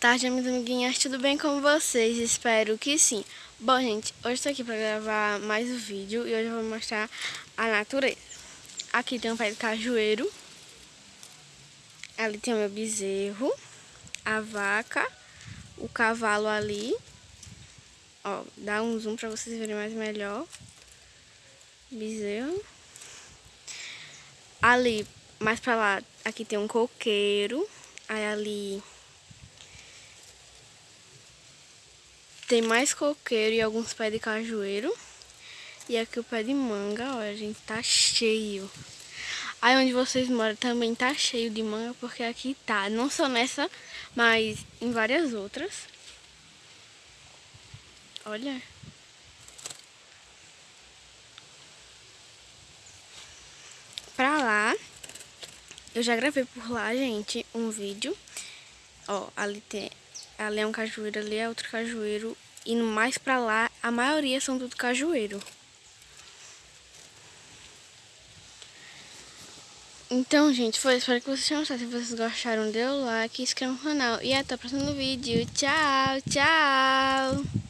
tarde, minhas amiguinhas, tudo bem com vocês? Espero que sim. Bom, gente, hoje estou aqui para gravar mais um vídeo e hoje eu vou mostrar a natureza. Aqui tem um pé de cajueiro, ali tem o meu bezerro, a vaca, o cavalo ali. Ó, dá um zoom para vocês verem mais melhor. Bezerro. Ali, mais para lá, aqui tem um coqueiro. Aí ali Tem mais coqueiro e alguns pés de cajueiro. E aqui o pé de manga, olha, gente, tá cheio. Aí onde vocês moram também tá cheio de manga, porque aqui tá, não só nessa, mas em várias outras. Olha. Pra lá, eu já gravei por lá, gente, um vídeo. Ó, ali tem, Ali é um cajueiro, ali é outro cajueiro. E mais pra lá, a maioria são tudo cajueiro. Então, gente, foi. Espero que vocês tenham gostado. Se vocês gostaram, dê o like, inscreva no canal. E até o próximo vídeo. Tchau, tchau!